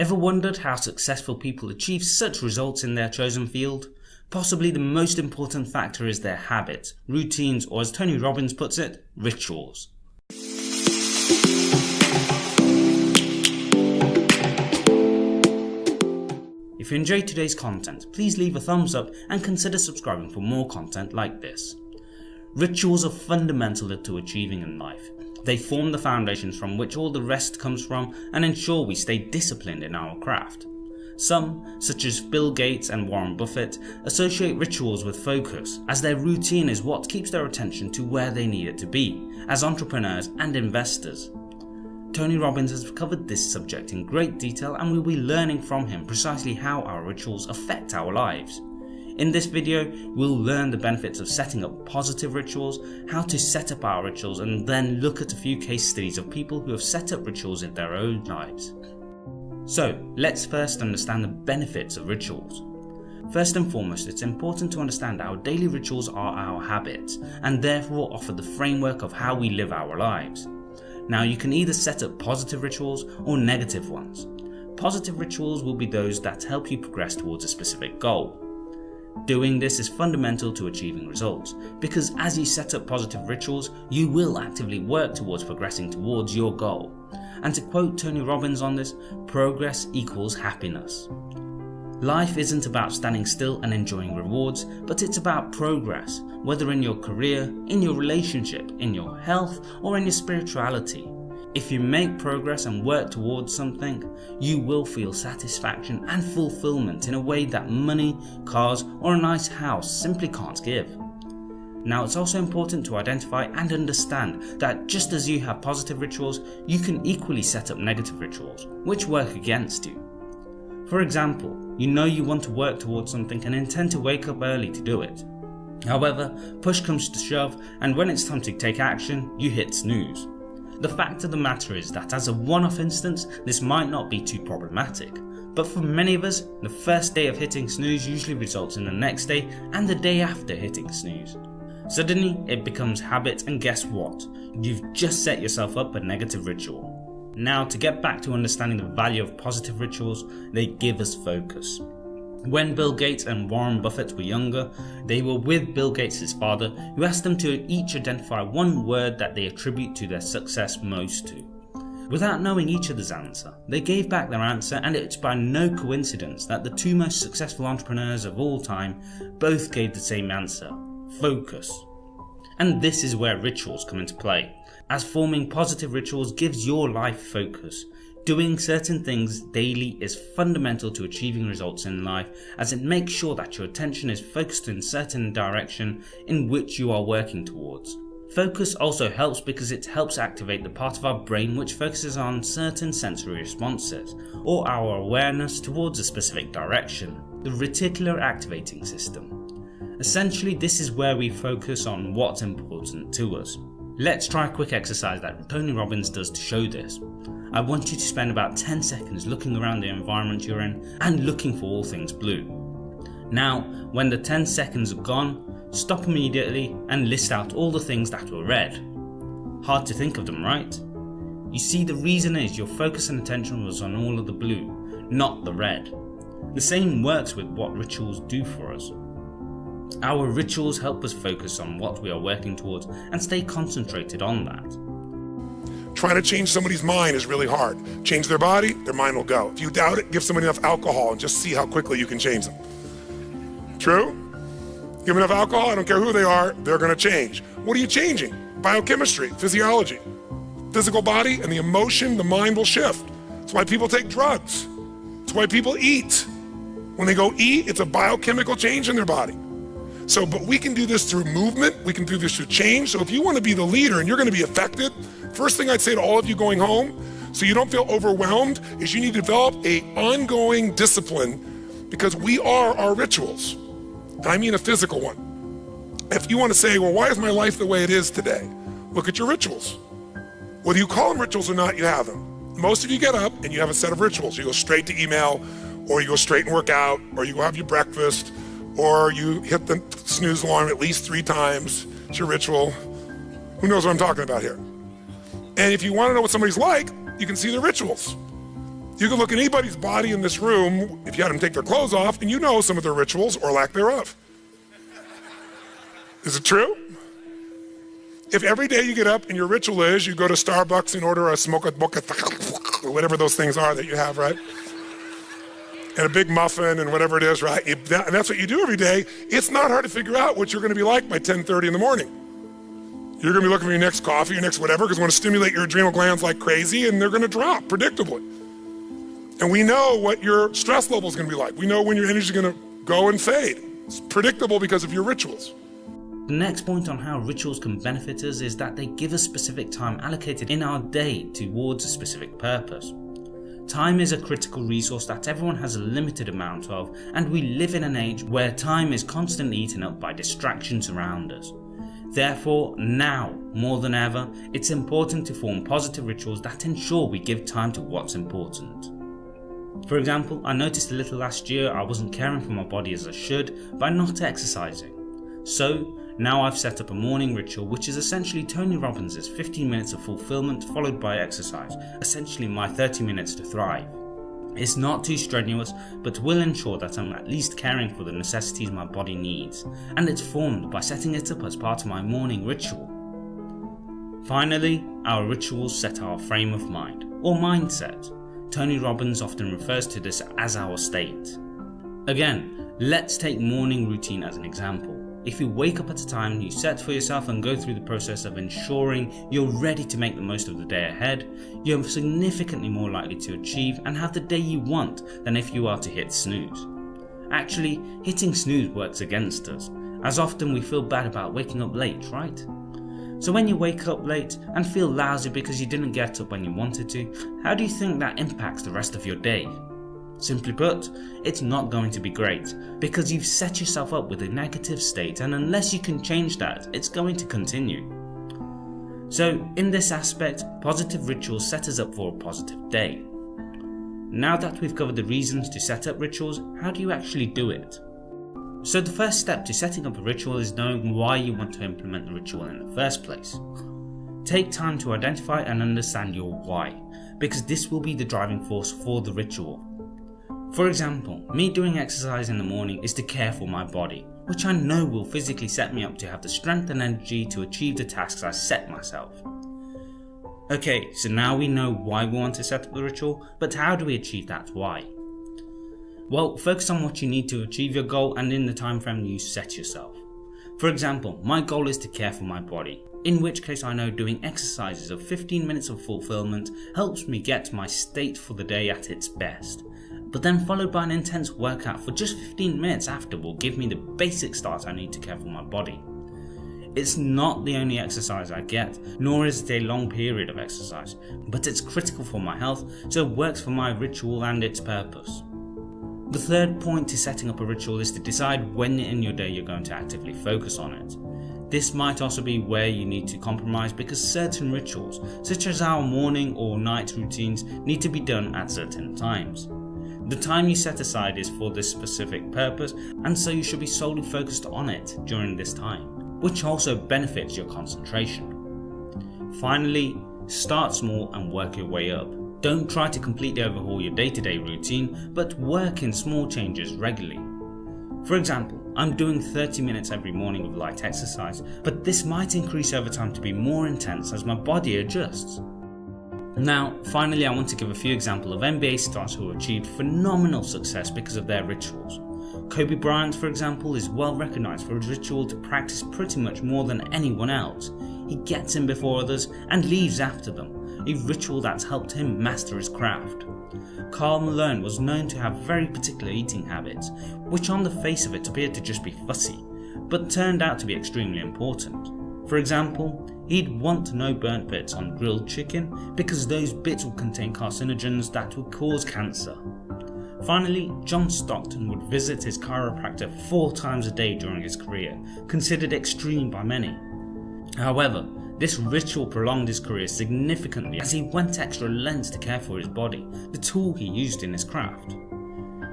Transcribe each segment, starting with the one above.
Ever wondered how successful people achieve such results in their chosen field? Possibly the most important factor is their habits, routines, or as Tony Robbins puts it, rituals. If you enjoyed today's content, please leave a thumbs up and consider subscribing for more content like this. Rituals are fundamental to achieving in life. They form the foundations from which all the rest comes from and ensure we stay disciplined in our craft. Some, such as Bill Gates and Warren Buffett, associate rituals with focus, as their routine is what keeps their attention to where they need it to be, as entrepreneurs and investors. Tony Robbins has covered this subject in great detail and we'll be learning from him precisely how our rituals affect our lives. In this video, we'll learn the benefits of setting up positive rituals, how to set up our rituals and then look at a few case studies of people who have set up rituals in their own lives. So let's first understand the benefits of rituals. First and foremost, it's important to understand our daily rituals are our habits and therefore offer the framework of how we live our lives. Now you can either set up positive rituals or negative ones. Positive rituals will be those that help you progress towards a specific goal. Doing this is fundamental to achieving results, because as you set up positive rituals, you will actively work towards progressing towards your goal. And to quote Tony Robbins on this, progress equals happiness. Life isn't about standing still and enjoying rewards, but it's about progress, whether in your career, in your relationship, in your health, or in your spirituality. If you make progress and work towards something, you will feel satisfaction and fulfillment in a way that money, cars or a nice house simply can't give. Now it's also important to identify and understand that just as you have positive rituals, you can equally set up negative rituals, which work against you. For example, you know you want to work towards something and intend to wake up early to do it. However, push comes to shove and when it's time to take action, you hit snooze. The fact of the matter is that as a one-off instance, this might not be too problematic. But for many of us, the first day of hitting snooze usually results in the next day and the day after hitting snooze. Suddenly, it becomes habit and guess what? You've just set yourself up a negative ritual. Now to get back to understanding the value of positive rituals, they give us focus. When Bill Gates and Warren Buffett were younger, they were with Bill Gates' father who asked them to each identify one word that they attribute to their success most to. Without knowing each other's answer, they gave back their answer and it's by no coincidence that the two most successful entrepreneurs of all time both gave the same answer, focus. And this is where rituals come into play, as forming positive rituals gives your life focus, Doing certain things daily is fundamental to achieving results in life as it makes sure that your attention is focused in certain direction in which you are working towards. Focus also helps because it helps activate the part of our brain which focuses on certain sensory responses or our awareness towards a specific direction, the reticular activating system. Essentially this is where we focus on what's important to us. Let's try a quick exercise that Tony Robbins does to show this. I want you to spend about 10 seconds looking around the environment you're in and looking for all things blue. Now, when the 10 seconds are gone, stop immediately and list out all the things that were red. Hard to think of them, right? You see the reason is your focus and attention was on all of the blue, not the red. The same works with what rituals do for us. Our rituals help us focus on what we are working towards and stay concentrated on that. Trying to change somebody's mind is really hard. Change their body, their mind will go. If you doubt it, give somebody enough alcohol and just see how quickly you can change them. True? Give them enough alcohol, I don't care who they are, they're gonna change. What are you changing? Biochemistry, physiology. Physical body and the emotion, the mind will shift. That's why people take drugs. That's why people eat. When they go eat, it's a biochemical change in their body. So, but we can do this through movement, we can do this through change. So if you wanna be the leader and you're gonna be affected, First thing I'd say to all of you going home, so you don't feel overwhelmed, is you need to develop a ongoing discipline because we are our rituals. And I mean a physical one. If you want to say, well, why is my life the way it is today? Look at your rituals. Whether you call them rituals or not, you have them. Most of you get up and you have a set of rituals. You go straight to email, or you go straight and work out, or you go have your breakfast, or you hit the snooze alarm at least three times. It's your ritual. Who knows what I'm talking about here? And if you want to know what somebody's like, you can see their rituals. You can look at anybody's body in this room, if you had them take their clothes off, and you know some of their rituals or lack thereof. Is it true? If every day you get up and your ritual is you go to Starbucks and order a smoke whatever those things are that you have, right? And a big muffin and whatever it is, right? and that's what you do every day. It's not hard to figure out what you're going to be like by 10:30 in the morning. You're going to be looking for your next coffee, your next whatever, because it's going to stimulate your adrenal glands like crazy, and they're going to drop predictably. And we know what your stress level is going to be like. We know when your energy is going to go and fade. It's predictable because of your rituals. The next point on how rituals can benefit us is that they give us specific time allocated in our day towards a specific purpose. Time is a critical resource that everyone has a limited amount of and we live in an age where time is constantly eaten up by distractions around us. Therefore, now more than ever, it's important to form positive rituals that ensure we give time to what's important. For example, I noticed a little last year I wasn't caring for my body as I should by not exercising. So, now I've set up a morning ritual which is essentially Tony Robbins' 15 minutes of fulfillment followed by exercise, essentially my 30 minutes to thrive. It's not too strenuous, but will ensure that I'm at least caring for the necessities my body needs, and it's formed by setting it up as part of my morning ritual. Finally, our rituals set our frame of mind, or mindset. Tony Robbins often refers to this as our state. Again, let's take morning routine as an example. If you wake up at a time you set for yourself and go through the process of ensuring you're ready to make the most of the day ahead, you're significantly more likely to achieve and have the day you want than if you are to hit snooze. Actually, hitting snooze works against us, as often we feel bad about waking up late, right? So when you wake up late and feel lousy because you didn't get up when you wanted to, how do you think that impacts the rest of your day? Simply put, it's not going to be great because you've set yourself up with a negative state and unless you can change that, it's going to continue. So in this aspect, positive rituals set us up for a positive day. Now that we've covered the reasons to set up rituals, how do you actually do it? So the first step to setting up a ritual is knowing why you want to implement the ritual in the first place. Take time to identify and understand your why, because this will be the driving force for the ritual. For example, me doing exercise in the morning is to care for my body, which I know will physically set me up to have the strength and energy to achieve the tasks I set myself. Okay, so now we know why we want to set up the ritual, but how do we achieve that why? Well, focus on what you need to achieve your goal and in the time frame you set yourself. For example, my goal is to care for my body, in which case I know doing exercises of 15 minutes of fulfillment helps me get my state for the day at its best but then followed by an intense workout for just 15 minutes after will give me the basic start I need to care for my body. It's not the only exercise I get, nor is it a long period of exercise, but it's critical for my health, so it works for my ritual and its purpose. The third point to setting up a ritual is to decide when in your day you're going to actively focus on it. This might also be where you need to compromise because certain rituals, such as our morning or night routines, need to be done at certain times. The time you set aside is for this specific purpose and so you should be solely focused on it during this time, which also benefits your concentration. Finally, start small and work your way up. Don't try to completely overhaul your day-to-day -day routine, but work in small changes regularly. For example, I'm doing 30 minutes every morning of light exercise, but this might increase over time to be more intense as my body adjusts. Now, finally, I want to give a few examples of NBA stars who achieved phenomenal success because of their rituals. Kobe Bryant, for example, is well recognised for his ritual to practice pretty much more than anyone else. He gets in before others and leaves after them, a ritual that's helped him master his craft. Karl Malone was known to have very particular eating habits, which on the face of it appeared to just be fussy, but turned out to be extremely important. For example, he'd want no burnt bits on grilled chicken because those bits would contain carcinogens that would cause cancer. Finally, John Stockton would visit his chiropractor four times a day during his career, considered extreme by many. However, this ritual prolonged his career significantly as he went extra lengths to care for his body, the tool he used in his craft.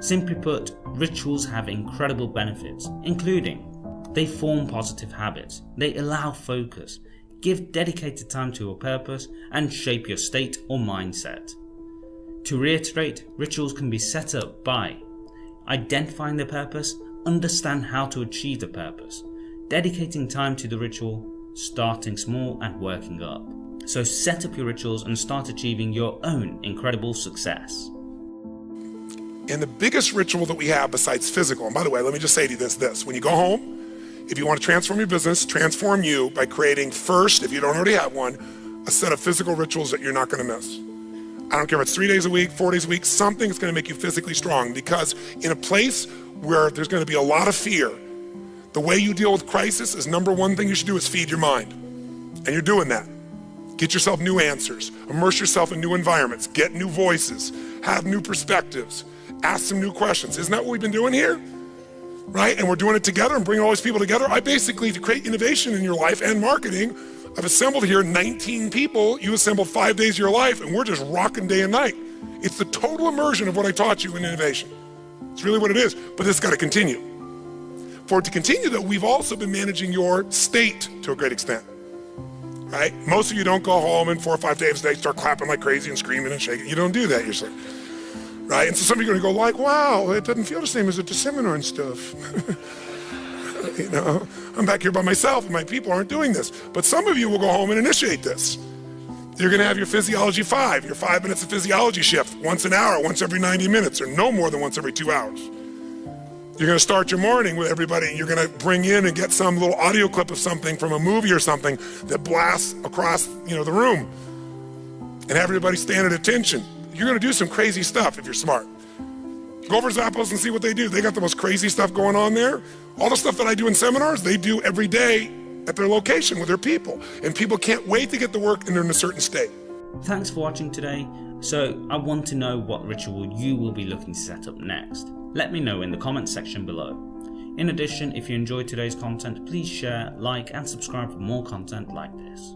Simply put, rituals have incredible benefits, including they form positive habits, they allow focus, give dedicated time to a purpose, and shape your state or mindset. To reiterate, rituals can be set up by identifying the purpose, understand how to achieve the purpose, dedicating time to the ritual, starting small and working up. So set up your rituals and start achieving your own incredible success. And the biggest ritual that we have besides physical, and by the way, let me just say to you this, this. When you go home, if you want to transform your business, transform you by creating first, if you don't already have one, a set of physical rituals that you're not going to miss. I don't care if it's three days a week, four days a week, something going to make you physically strong because in a place where there's going to be a lot of fear, the way you deal with crisis is number one thing you should do is feed your mind. And you're doing that. Get yourself new answers, immerse yourself in new environments, get new voices, have new perspectives, ask some new questions. Isn't that what we've been doing here? Right? And we're doing it together and bringing all these people together. I basically, to create innovation in your life and marketing, I've assembled here 19 people. You assembled five days of your life, and we're just rocking day and night. It's the total immersion of what I taught you in innovation. It's really what it is, but it's got to continue. For it to continue, though, we've also been managing your state to a great extent. Right? Most of you don't go home and four or five days a day start clapping like crazy and screaming and shaking. You don't do that usually. Right? And so some of you are going to go like, wow, it doesn't feel the same as at the seminar and stuff. you know, I'm back here by myself and my people aren't doing this. But some of you will go home and initiate this. You're going to have your physiology five, your five minutes of physiology shift, once an hour, once every 90 minutes, or no more than once every two hours. You're going to start your morning with everybody. You're going to bring in and get some little audio clip of something from a movie or something that blasts across, you know, the room, and everybody stand at attention. You're going to do some crazy stuff if you're smart. Go over Zappos and see what they do. They got the most crazy stuff going on there. All the stuff that I do in seminars, they do every day at their location with their people. And people can't wait to get to work and they're in a certain state. Thanks for watching today. So I want to know what ritual you will be looking to set up next. Let me know in the comments section below. In addition, if you enjoyed today's content, please share, like and subscribe for more content like this.